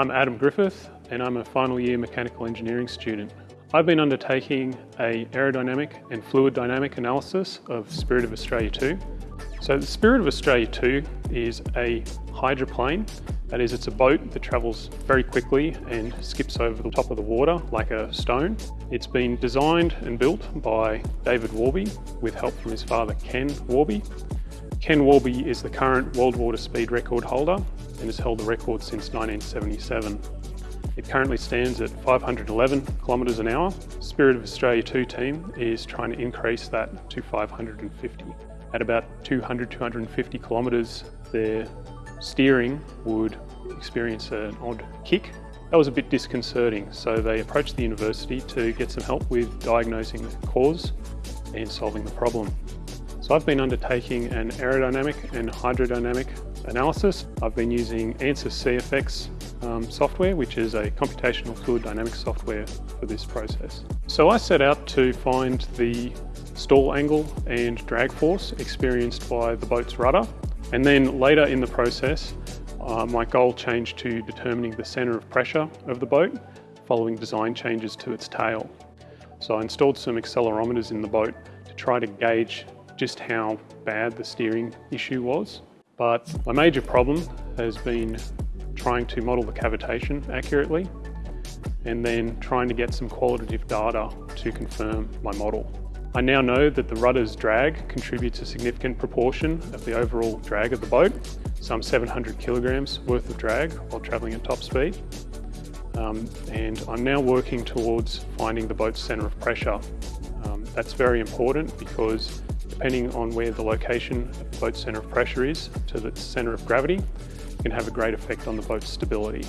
I'm Adam Griffith and I'm a final year mechanical engineering student. I've been undertaking a aerodynamic and fluid dynamic analysis of Spirit of Australia 2. So the Spirit of Australia 2 is a hydroplane, that is it's a boat that travels very quickly and skips over the top of the water like a stone. It's been designed and built by David Warby with help from his father Ken Warby. Ken Warby is the current world water speed record holder and has held the record since 1977. It currently stands at 511 kilometres an hour. Spirit of Australia 2 team is trying to increase that to 550. At about 200, 250 kilometres, their steering would experience an odd kick. That was a bit disconcerting, so they approached the university to get some help with diagnosing the cause and solving the problem. So I've been undertaking an aerodynamic and hydrodynamic analysis. I've been using ANSYS CFX um, software, which is a computational fluid dynamics software for this process. So I set out to find the stall angle and drag force experienced by the boat's rudder. And then later in the process, uh, my goal changed to determining the center of pressure of the boat following design changes to its tail. So I installed some accelerometers in the boat to try to gauge just how bad the steering issue was. But my major problem has been trying to model the cavitation accurately and then trying to get some qualitative data to confirm my model. I now know that the rudder's drag contributes a significant proportion of the overall drag of the boat, some 700 kilograms worth of drag while travelling at top speed. Um, and I'm now working towards finding the boat's centre of pressure. Um, that's very important because depending on where the location of the boat's centre of pressure is to the centre of gravity, can have a great effect on the boat's stability.